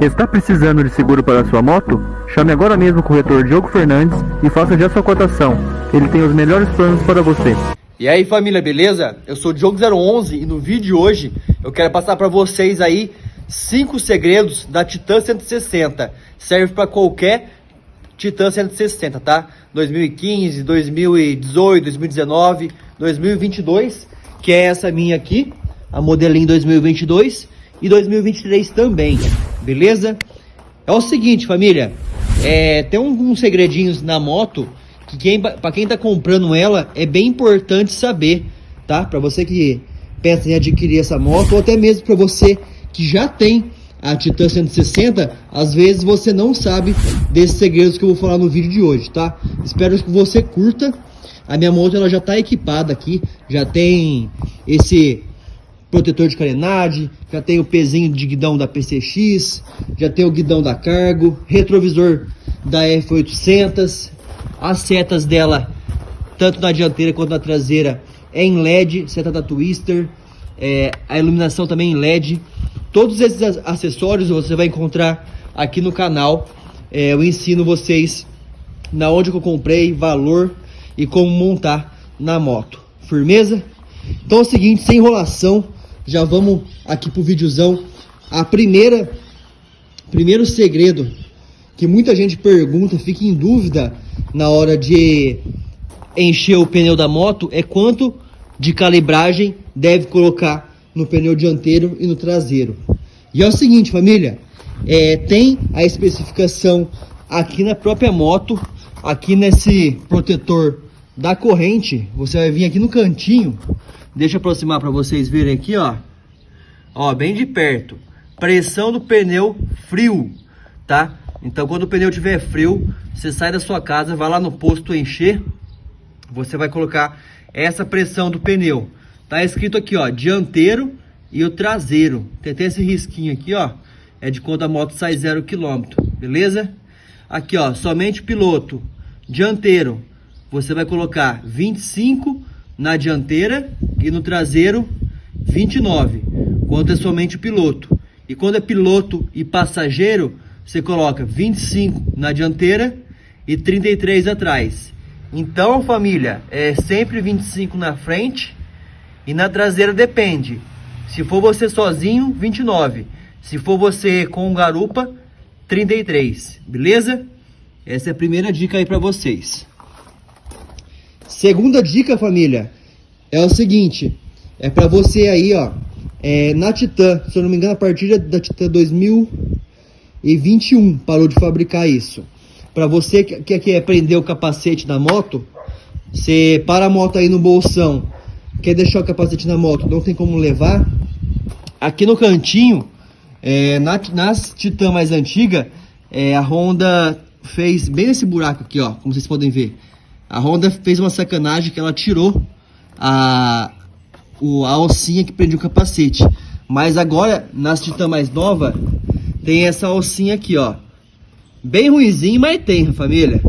Está precisando de seguro para sua moto? Chame agora mesmo o corretor Diogo Fernandes e faça já sua cotação. Ele tem os melhores planos para você. E aí família, beleza? Eu sou o Diogo011 e no vídeo de hoje eu quero passar para vocês aí cinco segredos da Titan 160. Serve para qualquer Titan 160, tá? 2015, 2018, 2019, 2022, que é essa minha aqui, a modelinho 2022 e 2023 também, beleza? É o seguinte, família, é, tem alguns segredinhos na moto que quem, para quem tá comprando ela é bem importante saber, tá? Para você que pensa em adquirir essa moto ou até mesmo para você que já tem a Titan 160, às vezes você não sabe desses segredos que eu vou falar no vídeo de hoje, tá? Espero que você curta. A minha moto ela já está equipada aqui, já tem esse protetor de carenagem, já tem o pezinho de guidão da PCX, já tem o guidão da Cargo, retrovisor da F800, as setas dela, tanto na dianteira quanto na traseira, é em LED, seta da Twister, é, a iluminação também em LED. Todos esses acessórios você vai encontrar aqui no canal. É, eu ensino vocês na onde eu comprei, valor e como montar na moto. Firmeza? Então é o seguinte, sem enrolação, já vamos aqui pro videozão. A primeira, primeiro segredo que muita gente pergunta, fica em dúvida na hora de encher o pneu da moto é quanto de calibragem deve colocar no pneu dianteiro e no traseiro. E é o seguinte, família, é, tem a especificação aqui na própria moto, aqui nesse protetor da corrente, você vai vir aqui no cantinho, deixa eu aproximar para vocês verem aqui, ó, ó, bem de perto, pressão do pneu frio, tá? Então quando o pneu tiver frio, você sai da sua casa, vai lá no posto encher, você vai colocar essa pressão do pneu. Tá escrito aqui, ó, dianteiro e o traseiro. Tem até esse risquinho aqui, ó, é de quando a moto sai zero quilômetro, beleza? Aqui, ó, somente piloto, dianteiro, você vai colocar 25 na dianteira no traseiro 29, quando é somente piloto. E quando é piloto e passageiro, você coloca 25 na dianteira e 33 atrás. Então, família, é sempre 25 na frente e na traseira depende. Se for você sozinho, 29. Se for você com garupa, 33. Beleza? Essa é a primeira dica aí para vocês. Segunda dica, família, é o seguinte. É para você aí, ó. É, na Titan, se eu não me engano, a partir da Titan 2021 parou de fabricar isso. Para você que quer aprender o capacete da moto, você para a moto aí no bolsão, quer deixar o capacete na moto, não tem como levar. Aqui no cantinho, é, na, nas Titan mais antiga, é, a Honda fez bem nesse buraco aqui, ó, como vocês podem ver. A Honda fez uma sacanagem que ela tirou a, o, a alcinha que prendia o capacete. Mas agora, nas Titan mais nova, tem essa alcinha aqui, ó. Bem ruizinho, mas tem, família.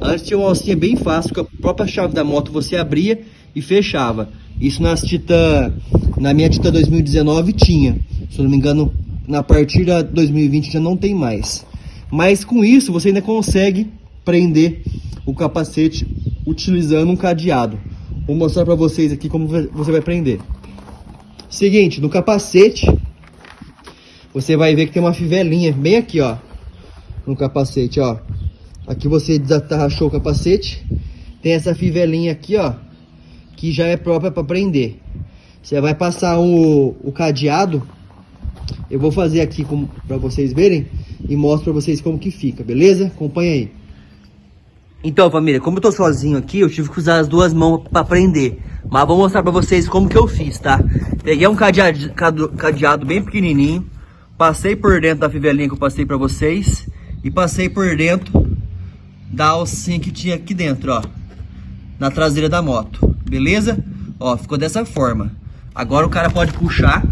Antes tinha uma alcinha bem fácil, com a própria chave da moto você abria e fechava. Isso nas Titan, na minha Titan 2019 tinha. Se eu não me engano, na partir da 2020 já não tem mais. Mas com isso você ainda consegue prender o capacete utilizando um cadeado. Vou mostrar para vocês aqui como você vai prender. Seguinte, no capacete, você vai ver que tem uma fivelinha bem aqui, ó no capacete, ó. Aqui você desatarrachou o capacete. Tem essa fivelinha aqui, ó. Que já é própria para prender. Você vai passar o, o cadeado. Eu vou fazer aqui para vocês verem. E mostro para vocês como que fica, beleza? Acompanha aí. Então, família, como eu tô sozinho aqui, eu tive que usar as duas mãos para prender. Mas vou mostrar para vocês como que eu fiz, tá? Peguei um cadeado, cadeado bem pequenininho. Passei por dentro da fivelinha que eu passei para vocês e passei por dentro da alcinha que tinha aqui dentro, ó, na traseira da moto, beleza? Ó, ficou dessa forma. Agora o cara pode puxar,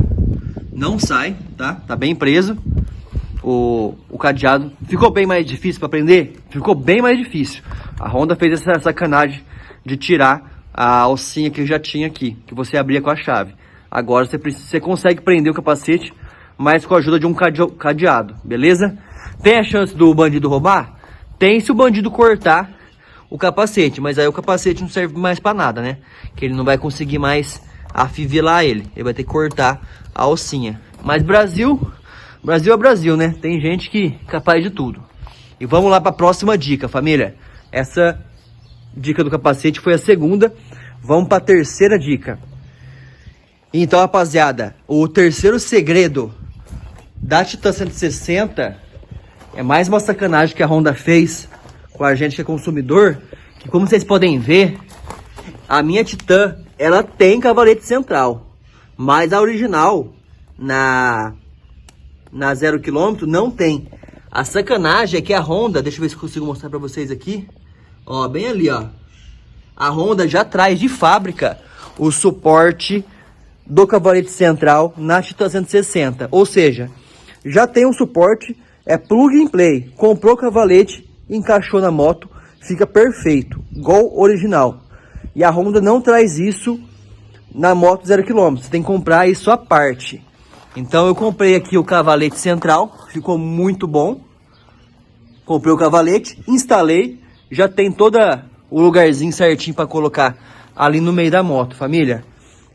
não sai, tá? Tá bem preso. O, o cadeado ficou bem mais difícil para prender? Ficou bem mais difícil. A Honda fez essa sacanagem de tirar a alcinha que já tinha aqui, que você abria com a chave. Agora você, você consegue prender o capacete mas com a ajuda de um cadeado, beleza? Tem a chance do bandido roubar? Tem se o bandido cortar o capacete, mas aí o capacete não serve mais para nada, né? Que ele não vai conseguir mais afivelar ele, ele vai ter que cortar a alcinha. Mas Brasil, Brasil é Brasil, né? Tem gente que é capaz de tudo. E vamos lá para a próxima dica, família. Essa dica do capacete foi a segunda. Vamos para a terceira dica. Então, rapaziada, o terceiro segredo da Titan 160 é mais uma sacanagem que a Honda fez com a gente que é consumidor. Que como vocês podem ver, a minha Titan, ela tem cavalete central. Mas a original, na, na 0 km, não tem. A sacanagem é que a Honda, deixa eu ver se consigo mostrar pra vocês aqui. Ó, bem ali, ó. A Honda já traz de fábrica o suporte do cavalete central na Titan 160. Ou seja, já tem um suporte, é plug and play. Comprou o cavalete, encaixou na moto, fica perfeito, igual original. E a Honda não traz isso na moto 0 km, você tem que comprar isso à parte. Então eu comprei aqui o cavalete central, ficou muito bom. Comprei o cavalete, instalei, já tem todo o lugarzinho certinho para colocar ali no meio da moto, família.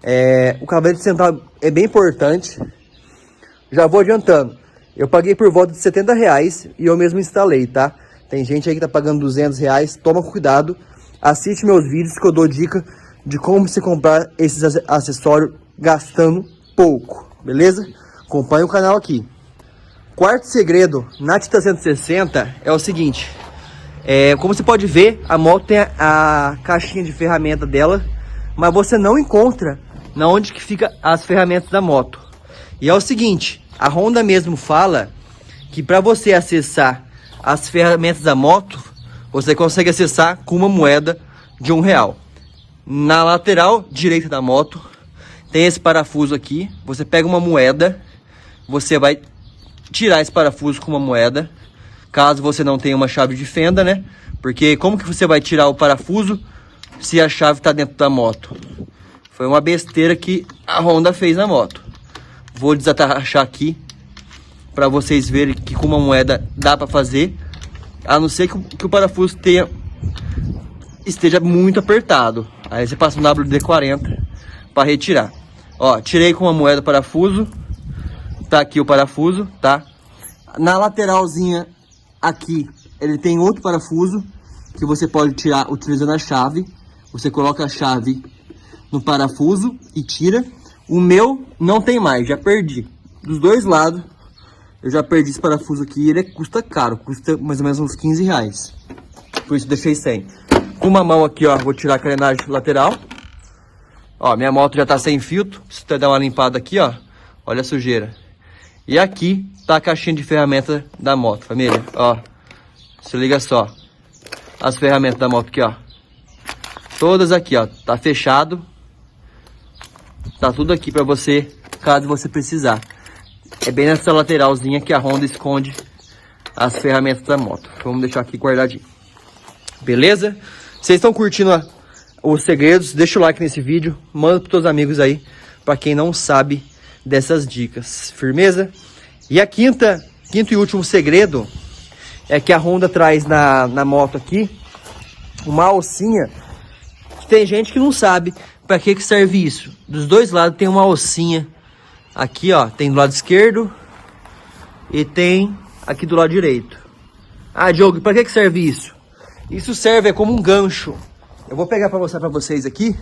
É, o cavalete central é bem importante. Já vou adiantando. Eu paguei por volta de 70 reais e eu mesmo instalei, tá? Tem gente aí que tá pagando 200 reais, toma cuidado. Assiste meus vídeos que eu dou dica de como se comprar esses acessórios gastando pouco beleza? Acompanhe o canal aqui. Quarto segredo na Tita 160 é o seguinte. É, como você pode ver, a moto tem a, a caixinha de ferramenta dela, mas você não encontra na onde que fica as ferramentas da moto. E é o seguinte, a Honda mesmo fala que para você acessar as ferramentas da moto, você consegue acessar com uma moeda de um real. Na lateral direita da moto tem esse parafuso aqui. Você pega uma moeda, você vai tirar esse parafuso com uma moeda. Caso você não tenha uma chave de fenda, né? Porque como que você vai tirar o parafuso se a chave está dentro da moto? Foi uma besteira que a Honda fez na moto. Vou desatarrachar aqui para vocês verem que com uma moeda dá para fazer. A não ser que, que o parafuso tenha, esteja muito apertado. Aí você passa um WD-40 para retirar. Ó, tirei com uma moeda parafuso. Tá aqui o parafuso, tá? Na lateralzinha aqui, ele tem outro parafuso que você pode tirar utilizando a chave. Você coloca a chave no parafuso e tira. O meu não tem mais, já perdi. Dos dois lados, eu já perdi esse parafuso aqui. Ele custa caro, custa mais ou menos uns 15 reais. Por isso deixei sem. Com uma mão aqui, ó, vou tirar a carenagem lateral. Ó, minha moto já tá sem filtro. Se você dar uma limpada aqui, ó. Olha a sujeira. E aqui tá a caixinha de ferramenta da moto, família. Ó, se liga só. As ferramentas da moto aqui, ó. Todas aqui, ó. Tá fechado. Tá tudo aqui pra você, caso você precisar. É bem nessa lateralzinha que a Honda esconde as ferramentas da moto. Vamos deixar aqui guardadinho. Beleza? Vocês estão curtindo a os segredos, deixa o like nesse vídeo, manda para seus amigos aí, para quem não sabe dessas dicas. Firmeza? E a quinta, quinto e último segredo é que a Honda traz na, na moto aqui uma alcinha que tem gente que não sabe para que que serve isso. Dos dois lados tem uma alcinha aqui, ó, tem do lado esquerdo e tem aqui do lado direito. Ah, Diogo, para que que serve isso? Isso serve é como um gancho eu vou pegar para mostrar para vocês aqui.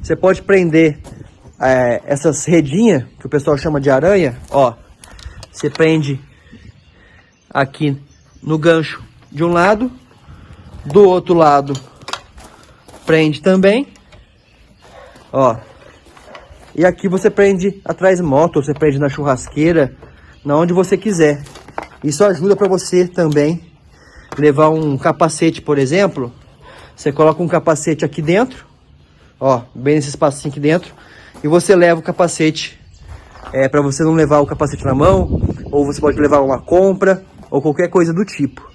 Você pode prender é, essas redinhas, que o pessoal chama de aranha, ó. Você prende aqui no gancho de um lado, do outro lado prende também, ó. E aqui você prende atrás moto, você prende na churrasqueira, na onde você quiser. Isso ajuda para você também levar um capacete, por exemplo, você coloca um capacete aqui dentro, ó, bem nesse espacinho aqui dentro, e você leva o capacete, é, para você não levar o capacete na mão, ou você pode levar uma compra, ou qualquer coisa do tipo.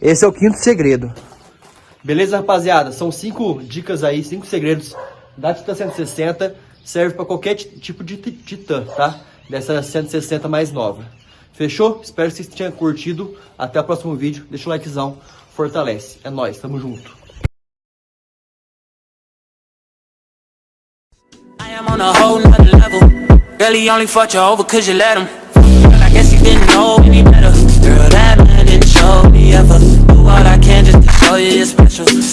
Esse é o quinto segredo. Beleza, rapaziada? São cinco dicas aí, cinco segredos da Titan 160. Serve para qualquer tipo de Titan, tá? dessa 160 mais nova. Fechou? Espero que vocês tenham curtido. Até o próximo vídeo. Deixa o likezão. Fortalece. É nóis. Tamo junto. on a whole nother level. Girl, he only fucked you over cause you let him. Girl, I guess he didn't know any better. Girl, that man didn't show me ever. Do all I can just to show you you're special.